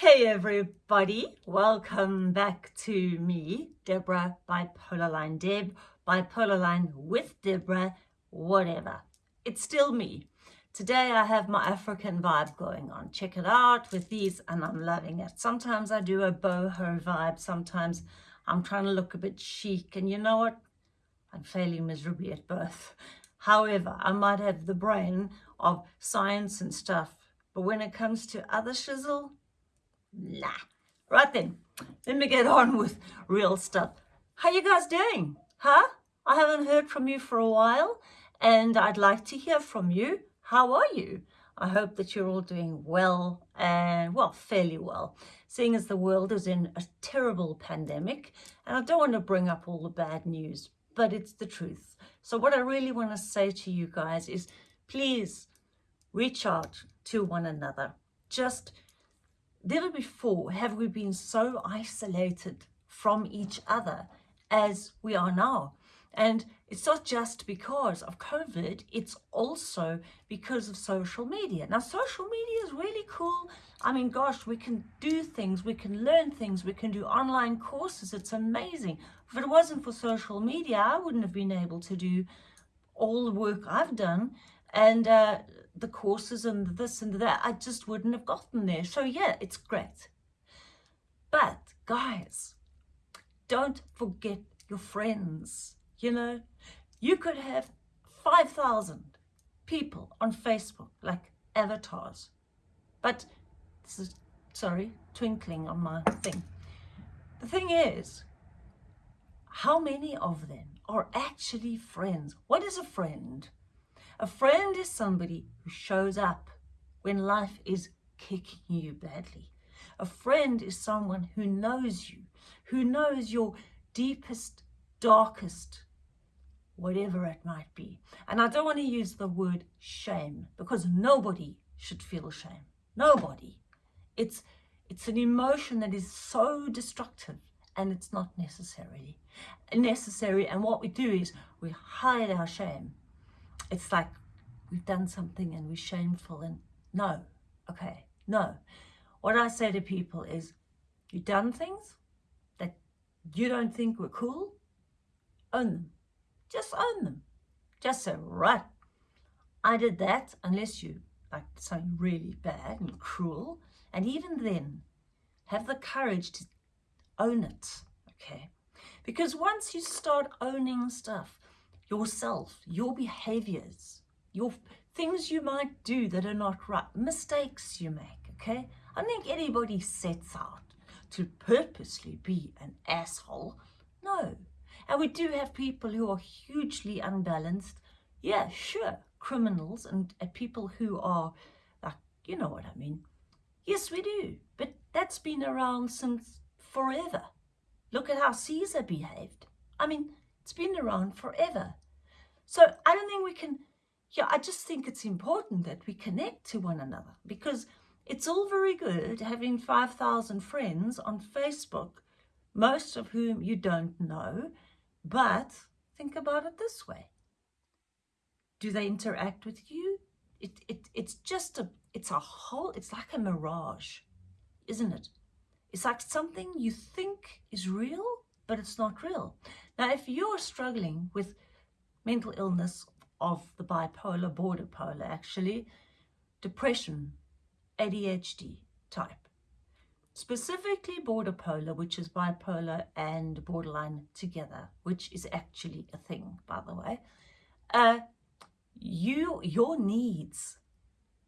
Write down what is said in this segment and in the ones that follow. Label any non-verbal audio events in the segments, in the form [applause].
Hey everybody, welcome back to me, Deborah, Bipolar Line Deb, Bipolar Line with Deborah, whatever. It's still me. Today I have my African vibe going on. Check it out with these and I'm loving it. Sometimes I do a boho vibe, sometimes I'm trying to look a bit chic and you know what? I'm failing miserably at both. However, I might have the brain of science and stuff, but when it comes to other shizzle, nah. Right then, let me get on with real stuff. How you guys doing? Huh? I haven't heard from you for a while and I'd like to hear from you. How are you? I hope that you're all doing well and, well, fairly well, seeing as the world is in a terrible pandemic. And I don't want to bring up all the bad news, but it's the truth. So what I really want to say to you guys is please reach out to one another. Just never before have we been so isolated from each other as we are now. And it's not just because of COVID, it's also because of social media. Now, social media is really cool. I mean, gosh, we can do things, we can learn things, we can do online courses. It's amazing. If it wasn't for social media, I wouldn't have been able to do all the work I've done and uh, the courses and this and that. I just wouldn't have gotten there. So, yeah, it's great. But, guys, don't forget your friends. You know, you could have 5,000 people on Facebook, like avatars. But this is, sorry, twinkling on my thing. The thing is, how many of them are actually friends? What is a friend? A friend is somebody who shows up when life is kicking you badly. A friend is someone who knows you, who knows your deepest, darkest whatever it might be. And I don't want to use the word shame because nobody should feel shame. Nobody. It's, it's an emotion that is so destructive and it's not necessarily necessary. And what we do is we hide our shame. It's like we've done something and we're shameful and no, okay, no. What I say to people is you've done things that you don't think were cool, own them just own them. Just say, right, I did that unless you like something really bad and cruel. And even then, have the courage to own it, okay? Because once you start owning stuff, yourself, your behaviors, your things you might do that are not right, mistakes you make, okay? I think anybody sets out to purposely be an asshole. No, and we do have people who are hugely unbalanced. Yeah, sure, criminals and uh, people who are, like, you know what I mean. Yes, we do. But that's been around since forever. Look at how Caesar behaved. I mean, it's been around forever. So I don't think we can, yeah, I just think it's important that we connect to one another because it's all very good having 5,000 friends on Facebook, most of whom you don't know, but think about it this way. Do they interact with you? It, it, it's just a, it's a whole, it's like a mirage, isn't it? It's like something you think is real, but it's not real. Now, if you're struggling with mental illness of the bipolar, border polar, actually, depression, ADHD type, specifically border polar, which is bipolar and borderline together, which is actually a thing, by the way, uh, you, your needs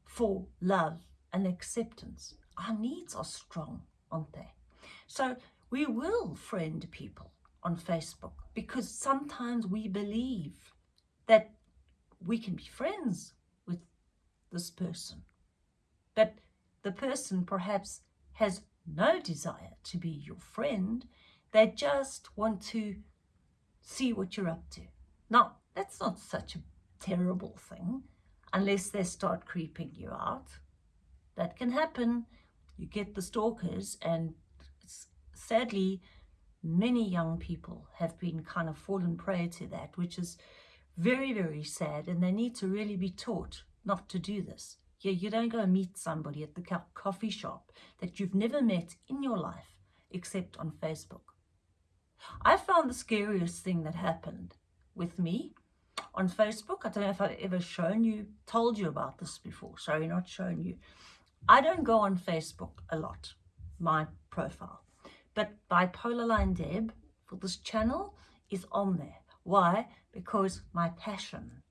for love and acceptance, our needs are strong, aren't they? So we will friend people on Facebook because sometimes we believe that we can be friends with this person. But the person perhaps has no desire to be your friend. They just want to see what you're up to. Now, that's not such a terrible thing unless they start creeping you out. That can happen. You get the stalkers and sadly, many young people have been kind of fallen prey to that, which is very, very sad. And they need to really be taught not to do this. Yeah, you don't go meet somebody at the coffee shop that you've never met in your life except on Facebook. I found the scariest thing that happened with me on Facebook. I don't know if I've ever shown you, told you about this before. Sorry, not shown you. I don't go on Facebook a lot, my profile. But Bipolar Line Deb for this channel is on there. Why? Because my passion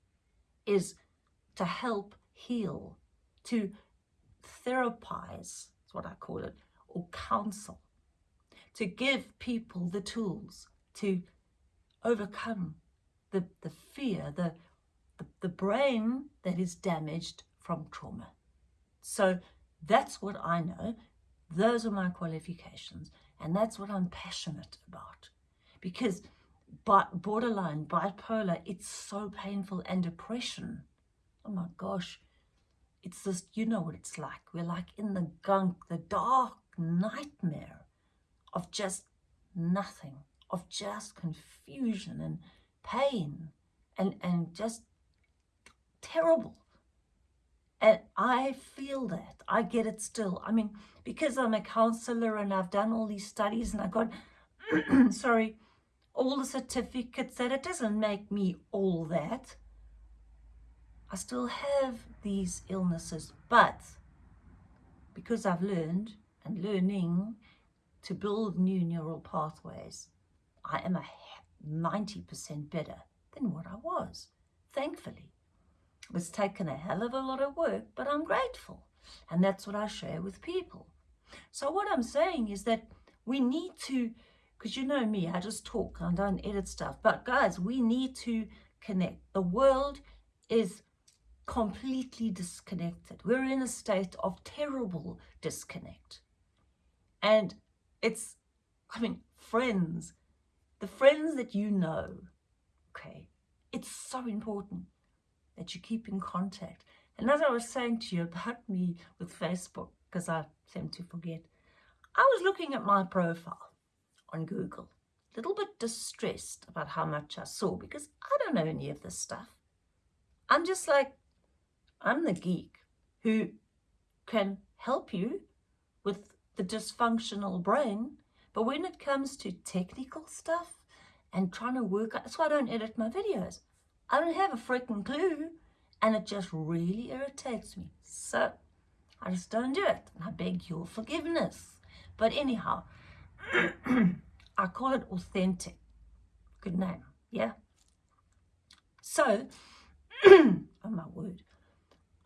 is to help heal, to therapize, is what I call it, or counsel, to give people the tools to overcome the, the fear, the, the, the brain that is damaged from trauma. So that's what I know. Those are my qualifications. And that's what I'm passionate about. Because borderline, bipolar, it's so painful. And depression, oh my gosh, it's just, you know what it's like. We're like in the gunk, the dark nightmare of just nothing, of just confusion and pain and, and just terrible. And I feel that. I get it still. I mean, because I'm a counselor and I've done all these studies and I got, [clears throat] sorry, all the certificates that it doesn't make me all that. I still have these illnesses, but because I've learned and learning to build new neural pathways, I am a 90% better than what I was, thankfully. It's taken a hell of a lot of work, but I'm grateful. And that's what I share with people. So what I'm saying is that we need to, because you know me, I just talk, I don't edit stuff. But guys, we need to connect. The world is completely disconnected. We're in a state of terrible disconnect. And it's, I mean, friends, the friends that you know, okay, it's so important that you keep in contact. And as I was saying to you about [laughs] me with Facebook, because I tend to forget, I was looking at my profile on Google, a little bit distressed about how much I saw because I don't know any of this stuff. I'm just like, I'm the geek who can help you with the dysfunctional brain but when it comes to technical stuff and trying to work out, that's why I don't edit my videos. I don't have a freaking clue and it just really irritates me. So I just don't do it. And I beg your forgiveness. But anyhow, [clears throat] I call it authentic. Good name, yeah? So, [clears throat] oh my word,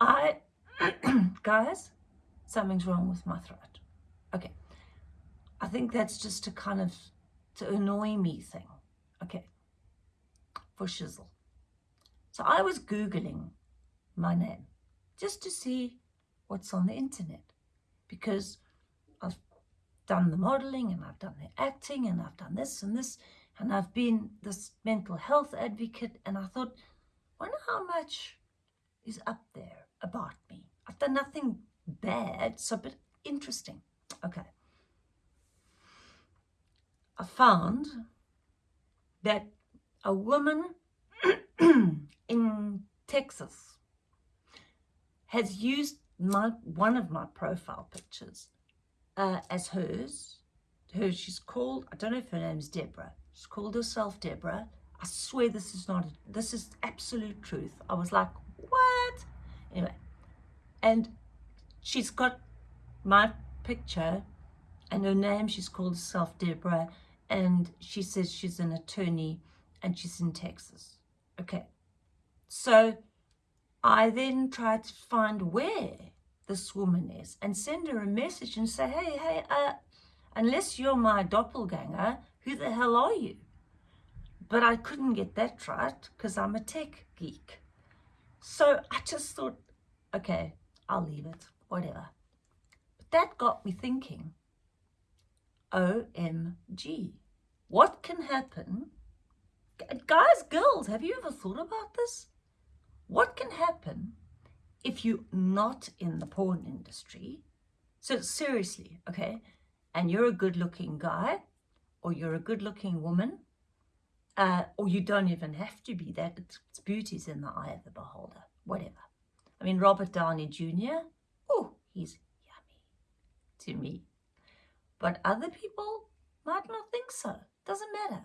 I, [clears throat] guys, something's wrong with my throat. Okay, I think that's just a kind of to annoy me thing. Okay, for shizzle. So I was Googling my name just to see what's on the internet because I've done the modeling and I've done the acting and I've done this and this and I've been this mental health advocate and I thought, I wonder how much is up there about me. I've done nothing bad, so but interesting. Okay. I found that a woman [clears throat] in Texas has used my one of my profile pictures uh, as hers. Her, she's called, I don't know if her name's Deborah. She's called herself Deborah. I swear this is not, this is absolute truth. I was like, what? Anyway, and she's got my picture and her name, she's called herself Deborah and she says she's an attorney and she's in Texas. Okay, so I then tried to find where this woman is and send her a message and say, hey, hey, uh, unless you're my doppelganger, who the hell are you? But I couldn't get that right because I'm a tech geek. So I just thought, okay, I'll leave it, whatever. But that got me thinking, OMG. What can happen? Guys, girls, have you ever thought about this? What can happen if you're not in the porn industry? So seriously, okay, and you're a good-looking guy or you're a good-looking woman, uh, or you don't even have to be that. It's, it's beauty's in the eye of the beholder, whatever. I mean, Robert Downey Jr., oh, he's yummy to me. But other people might not think so. Doesn't matter.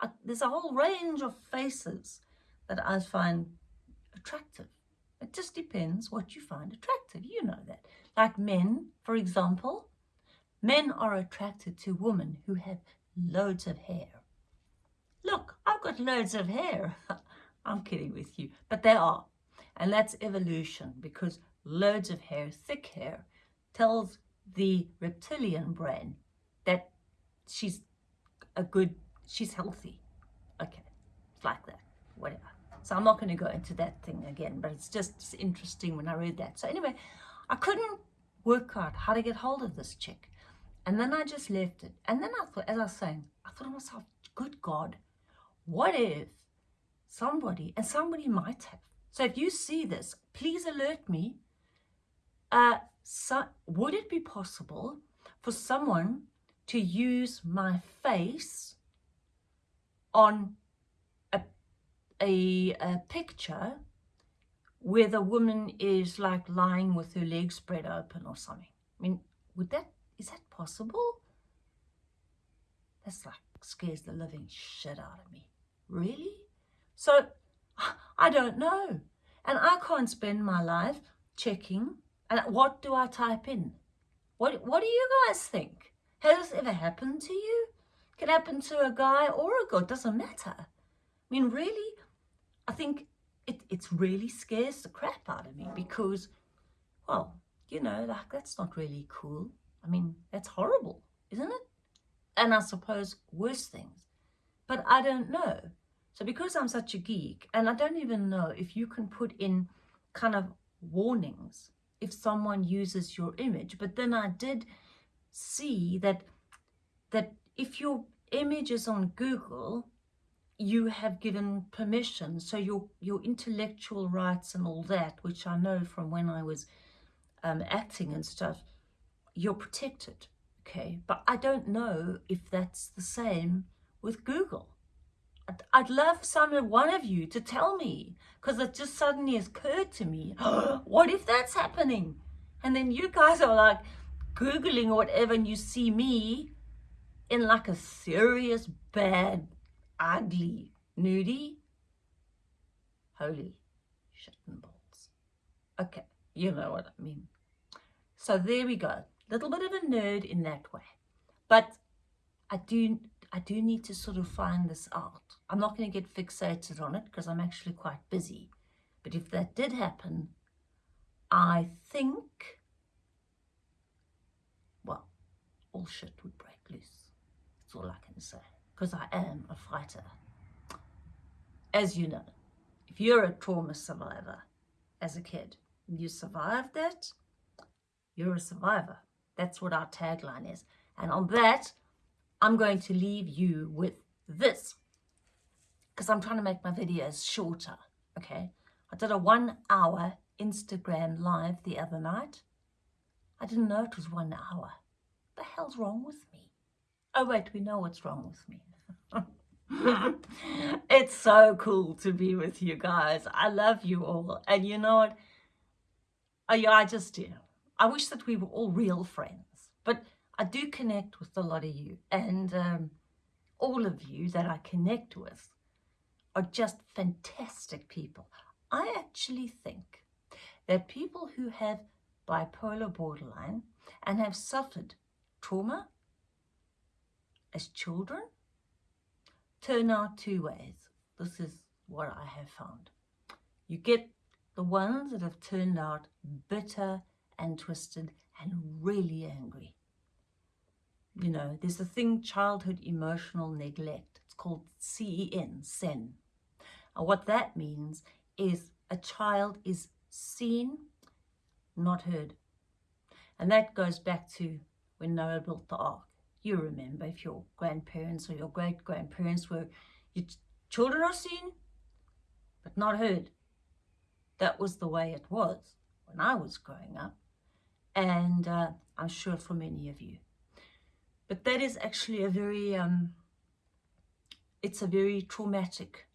I, there's a whole range of faces that I find attractive. It just depends what you find attractive. You know that. Like men, for example, men are attracted to women who have loads of hair. Look, I've got loads of hair. [laughs] I'm kidding with you, but they are. And that's evolution because loads of hair, thick hair, tells the reptilian brain that she's a good, she's healthy. Okay, it's like that, whatever. So I'm not going to go into that thing again, but it's just interesting when I read that. So anyway, I couldn't work out how to get hold of this chick. And then I just left it. And then I thought, as I was saying, I thought to myself, good God, what if somebody, and somebody might have. So if you see this, please alert me. Uh, so would it be possible for someone to use my face on a, a picture where the woman is like lying with her legs spread open or something. I mean, would that, is that possible? That's like scares the living shit out of me. Really? So [laughs] I don't know. And I can't spend my life checking. And what do I type in? What, what do you guys think? Has this ever happened to you? Can happen to a guy or a girl, doesn't matter. I mean, really, I think it it's really scares the crap out of me because, well, you know, like that's not really cool. I mean, that's horrible, isn't it? And I suppose worse things. But I don't know. So because I'm such a geek, and I don't even know if you can put in kind of warnings if someone uses your image. But then I did see that that if your image is on Google, you have given permission. So your, your intellectual rights and all that, which I know from when I was um, acting and stuff, you're protected, okay? But I don't know if that's the same with Google. I'd, I'd love some one of you to tell me, because it just suddenly has occurred to me, [gasps] what if that's happening? And then you guys are like Googling or whatever, and you see me in like a serious, bad ugly, nudie. Holy shit and balls. Okay, you know what I mean. So there we go. Little bit of a nerd in that way. But I do I do need to sort of find this out. I'm not going to get fixated on it because I'm actually quite busy. But if that did happen, I think, well, all shit would break loose. That's all I can say because I am a fighter. As you know, if you're a trauma survivor as a kid, and you survived that, you're a survivor. That's what our tagline is. And on that, I'm going to leave you with this because I'm trying to make my videos shorter, okay? I did a one hour Instagram live the other night. I didn't know it was one hour. What the hell's wrong with me? Oh, wait, we know what's wrong with me. [laughs] it's so cool to be with you guys. I love you all. And you know what? I, I just do. I wish that we were all real friends. But I do connect with a lot of you. And um, all of you that I connect with are just fantastic people. I actually think that people who have bipolar borderline and have suffered trauma as children turn out two ways. This is what I have found. You get the ones that have turned out bitter and twisted and really angry. You know, there's a thing, childhood emotional neglect. It's called CEN, SEN. And what that means is a child is seen, not heard. And that goes back to when Noah built the ark you remember if your grandparents or your great-grandparents were, your children are seen, but not heard. That was the way it was when I was growing up. And uh, I'm sure for many of you. But that is actually a very, um, it's a very traumatic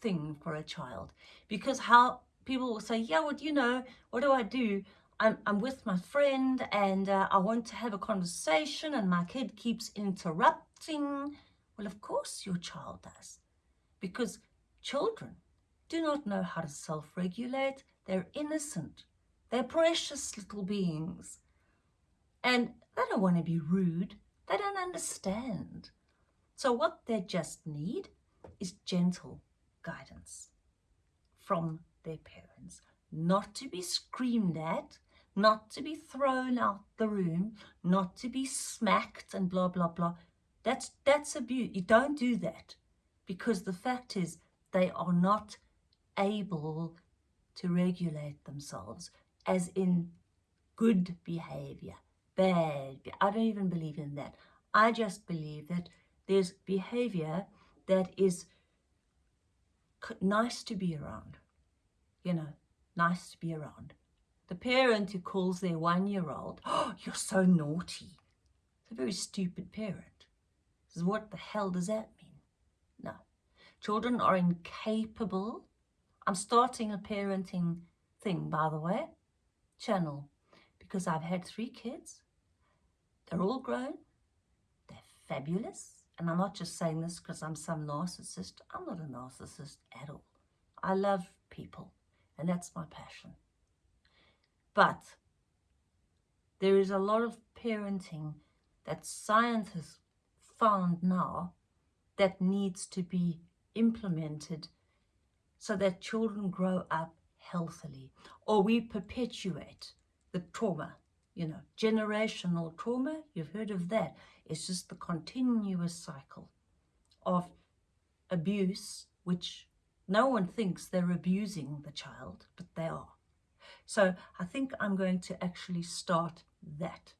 thing for a child. Because how people will say, yeah, what well, you know, what do I do? I'm, I'm with my friend and uh, I want to have a conversation and my kid keeps interrupting. Well, of course your child does because children do not know how to self-regulate. They're innocent. They're precious little beings. And they don't want to be rude. They don't understand. So what they just need is gentle guidance from their parents. Not to be screamed at, not to be thrown out the room, not to be smacked and blah, blah, blah. That's, that's abuse. You don't do that because the fact is they are not able to regulate themselves as in good behavior, bad. I don't even believe in that. I just believe that there's behavior that is nice to be around, you know, nice to be around. The parent who calls their one-year-old, oh, you're so naughty. It's a very stupid parent. Says, what the hell does that mean? No. Children are incapable. I'm starting a parenting thing, by the way, channel, because I've had three kids. They're all grown. They're fabulous. And I'm not just saying this because I'm some narcissist. I'm not a narcissist at all. I love people, and that's my passion. But there is a lot of parenting that science has found now that needs to be implemented so that children grow up healthily or we perpetuate the trauma you know generational trauma. You've heard of that. It's just the continuous cycle of abuse which no one thinks they're abusing the child but they are so I think I'm going to actually start that.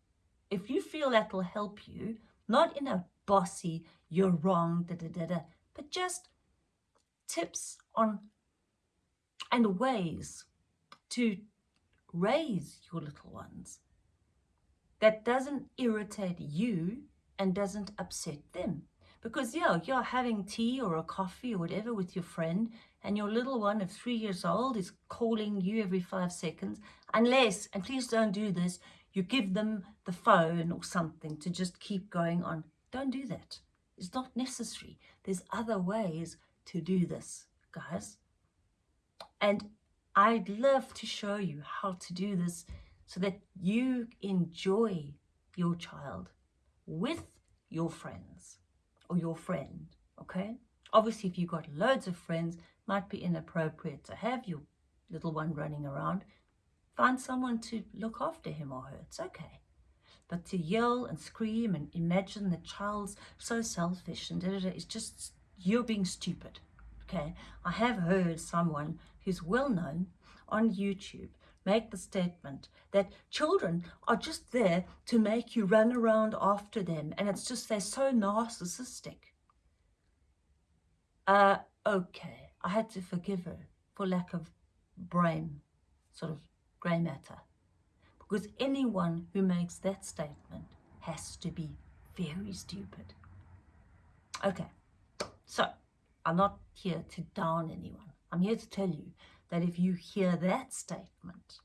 If you feel that will help you, not in a bossy, you're wrong, da da da da, but just tips on and ways to raise your little ones that doesn't irritate you and doesn't upset them. Because yeah, you're having tea or a coffee or whatever with your friend and your little one of three years old is calling you every five seconds, unless, and please don't do this, you give them the phone or something to just keep going on. Don't do that. It's not necessary. There's other ways to do this, guys. And I'd love to show you how to do this so that you enjoy your child with your friends or your friend, okay? Obviously, if you've got loads of friends, might be inappropriate to have your little one running around. Find someone to look after him or her. It's okay. But to yell and scream and imagine the child's so selfish and da, da, da, it's just, you're being stupid. Okay. I have heard someone who's well known on YouTube make the statement that children are just there to make you run around after them and it's just they're so narcissistic. Uh, okay, I had to forgive her for lack of brain, sort of grey matter. Because anyone who makes that statement has to be very stupid. Okay, so I'm not here to down anyone. I'm here to tell you that if you hear that statement,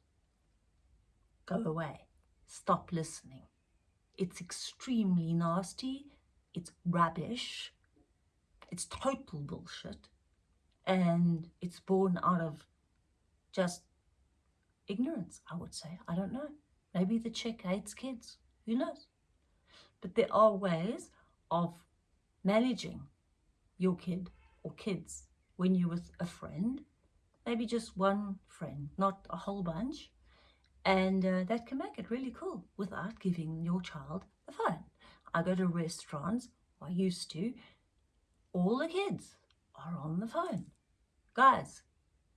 go away. Stop listening. It's extremely nasty. It's rubbish. It's total bullshit. And it's born out of just ignorance, I would say. I don't know. Maybe the chick hates kids. Who knows? But there are ways of managing your kid or kids when you're with a friend maybe just one friend, not a whole bunch. And uh, that can make it really cool without giving your child a phone. I go to restaurants, I used to, all the kids are on the phone. Guys,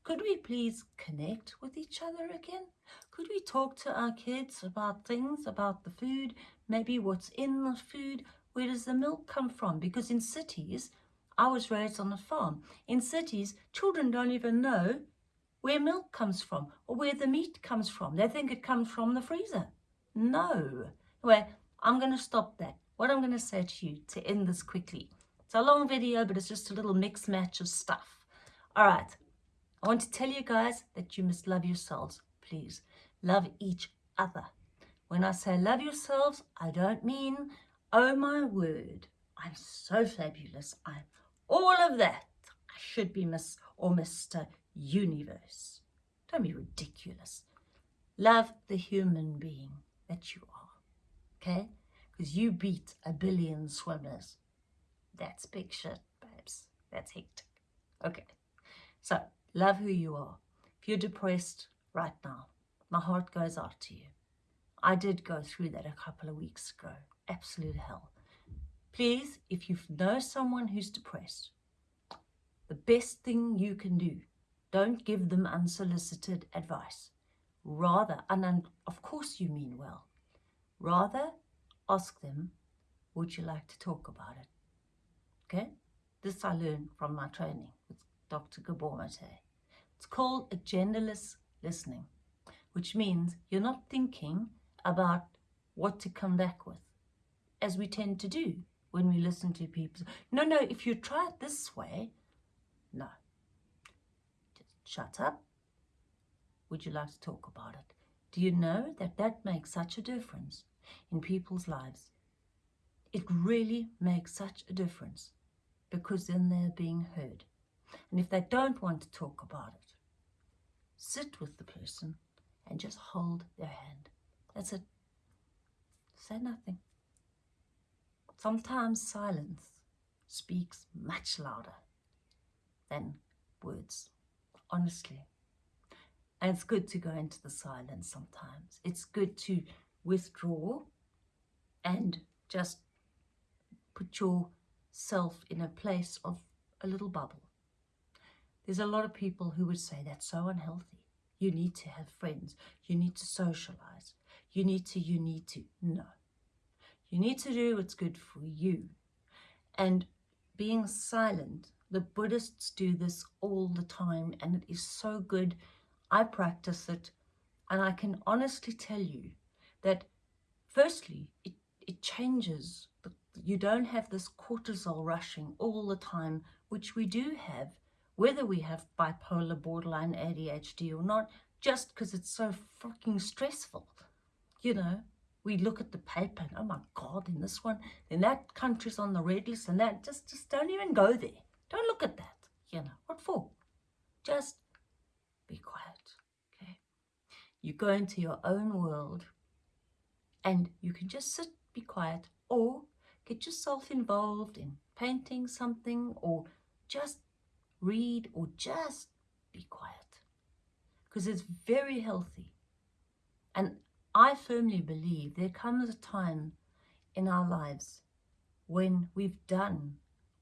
could we please connect with each other again? Could we talk to our kids about things, about the food, maybe what's in the food? Where does the milk come from? Because in cities, I was raised on a farm. In cities, children don't even know where milk comes from or where the meat comes from. They think it comes from the freezer. No. Anyway, I'm going to stop that. What I'm going to say to you to end this quickly. It's a long video, but it's just a little mix match of stuff. All right. I want to tell you guys that you must love yourselves, please. Love each other. When I say love yourselves, I don't mean, oh my word, I'm so fabulous. I'm all of that. I should be Miss or Mr. Universe. Don't be ridiculous. Love the human being that you are, okay? Because you beat a billion swimmers. That's big shit, babes. That's hectic. Okay, so love who you are. If you're depressed right now, my heart goes out to you. I did go through that a couple of weeks ago. Absolute hell. Please, if you know someone who's depressed, the best thing you can do, don't give them unsolicited advice. Rather, and of course you mean well, rather ask them, would you like to talk about it? Okay? This I learned from my training with Dr. Gabor Mate. It's called agendaless listening, which means you're not thinking about what to come back with, as we tend to do when we listen to people. No, no, if you try it this way, no. Just shut up. Would you like to talk about it? Do you know that that makes such a difference in people's lives? It really makes such a difference because then they're being heard. And if they don't want to talk about it, sit with the person and just hold their hand. That's it. Say nothing. Sometimes silence speaks much louder than words, honestly. And it's good to go into the silence sometimes. It's good to withdraw and just put yourself in a place of a little bubble. There's a lot of people who would say that's so unhealthy. You need to have friends. You need to socialize. You need to, you need to. No. You need to do what's good for you. And being silent, the Buddhists do this all the time and it is so good. I practice it and I can honestly tell you that firstly, it, it changes. You don't have this cortisol rushing all the time, which we do have, whether we have bipolar, borderline, ADHD or not, just because it's so fucking stressful. You know, we look at the paper and oh my god in this one then that country's on the red list and that just just don't even go there. Don't look at that you know what for? Just be quiet okay? You go into your own world and you can just sit be quiet or get yourself involved in painting something or just read or just be quiet because it's very healthy. And I firmly believe there comes a time in our lives when we've done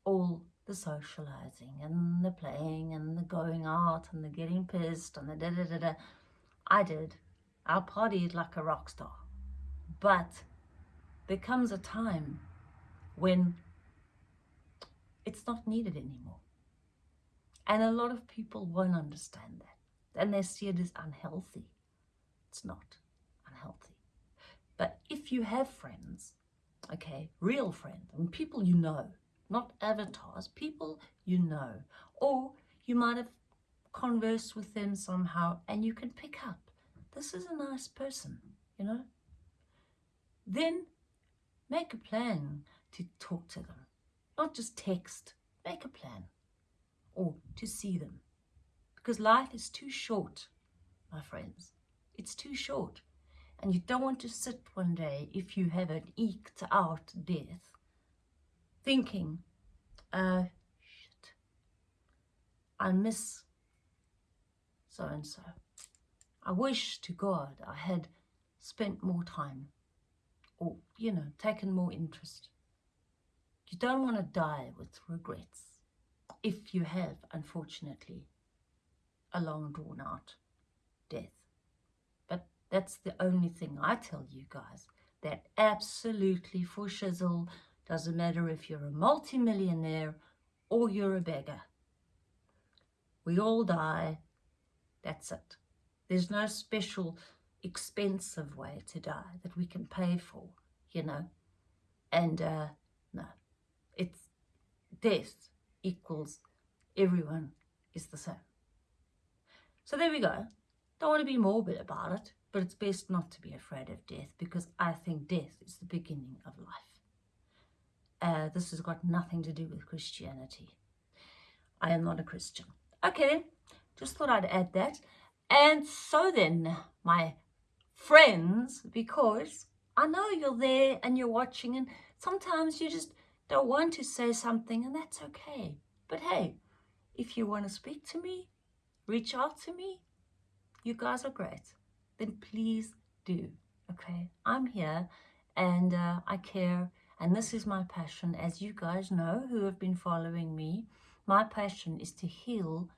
all the socializing and the playing and the going out and the getting pissed and the da da da da. I did. I partied like a rock star. But there comes a time when it's not needed anymore. And a lot of people won't understand that. And they see it as unhealthy. It's not. But if you have friends, okay, real friends, and people you know, not avatars, people you know, or you might have conversed with them somehow and you can pick up, this is a nice person, you know, then make a plan to talk to them, not just text, make a plan or to see them because life is too short, my friends. It's too short. And you don't want to sit one day, if you haven't eked out death, thinking, uh, shit, I miss so-and-so. I wish to God I had spent more time or, you know, taken more interest. You don't want to die with regrets if you have, unfortunately, a long drawn out death. That's the only thing I tell you guys. That absolutely for shizzle doesn't matter if you're a multimillionaire or you're a beggar. We all die. That's it. There's no special expensive way to die that we can pay for, you know. And uh, no, it's death equals everyone is the same. So there we go. Don't want to be morbid about it, but it's best not to be afraid of death because I think death is the beginning of life. Uh, this has got nothing to do with Christianity. I am not a Christian. Okay then, just thought I'd add that. And so then, my friends, because I know you're there and you're watching and sometimes you just don't want to say something and that's okay. But hey, if you want to speak to me, reach out to me, you guys are great. Then please do, okay? I'm here and uh, I care and this is my passion. As you guys know who have been following me, my passion is to heal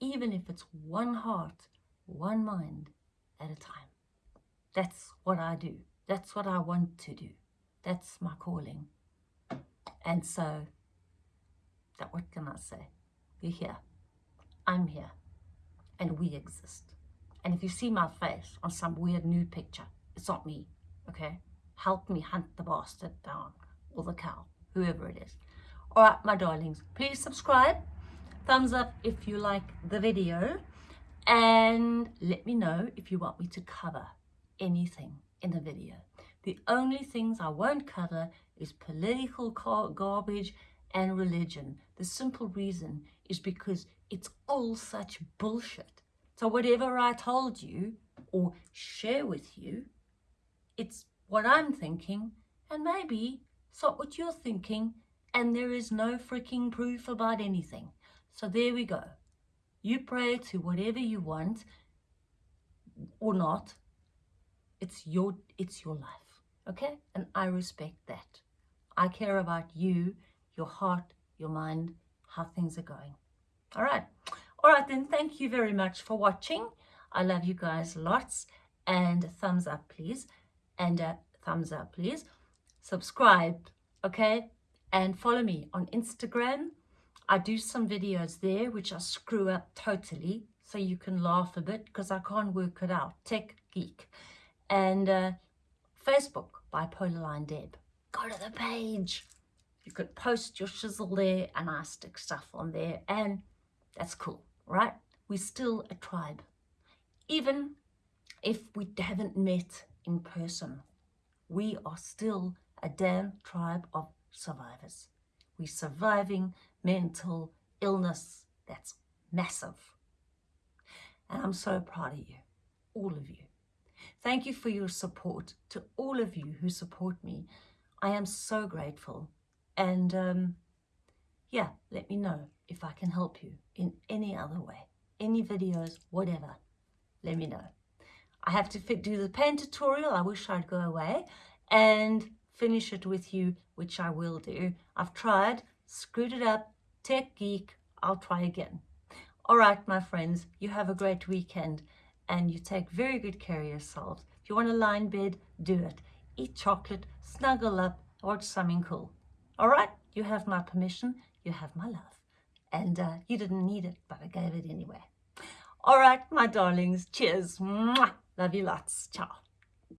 even if it's one heart, one mind at a time. That's what I do. That's what I want to do. That's my calling. And so, that what can I say? You're here. I'm here. And we exist. And if you see my face on some weird nude picture, it's not me, okay? Help me hunt the bastard down, or the cow, whoever it is. All right, my darlings, please subscribe. Thumbs up if you like the video. And let me know if you want me to cover anything in the video. The only things I won't cover is political garbage and religion. The simple reason is because it's all such bullshit. So whatever I told you or share with you, it's what I'm thinking and maybe it's not what you're thinking and there is no freaking proof about anything. So there we go. You pray to whatever you want or not. It's your, it's your life, okay? And I respect that. I care about you, your heart, your mind, how things are going. All right. All right, then. Thank you very much for watching. I love you guys lots. And thumbs up, please. And a thumbs up, please. Subscribe, okay? And follow me on Instagram. I do some videos there, which I screw up totally. So you can laugh a bit because I can't work it out. Tech Geek. And uh, Facebook, Bipolar Line Deb. Go to the page. You could post your shizzle there and I stick stuff on there. And that's cool, right? We're still a tribe. Even if we haven't met in person, we are still a damn tribe of survivors. We're surviving mental illness that's massive. And I'm so proud of you, all of you. Thank you for your support to all of you who support me. I am so grateful. And um, yeah, let me know if I can help you in any other way, any videos, whatever, let me know. I have to fit, do the pen tutorial. I wish I'd go away and finish it with you, which I will do. I've tried, screwed it up, tech geek, I'll try again. All right, my friends, you have a great weekend and you take very good care of yourselves. If you want a lie in bed, do it. Eat chocolate, snuggle up, watch something cool. All right, you have my permission, you have my love. And uh, you didn't need it, but I gave it anyway. All right, my darlings, cheers. Mwah. Love you lots. Ciao.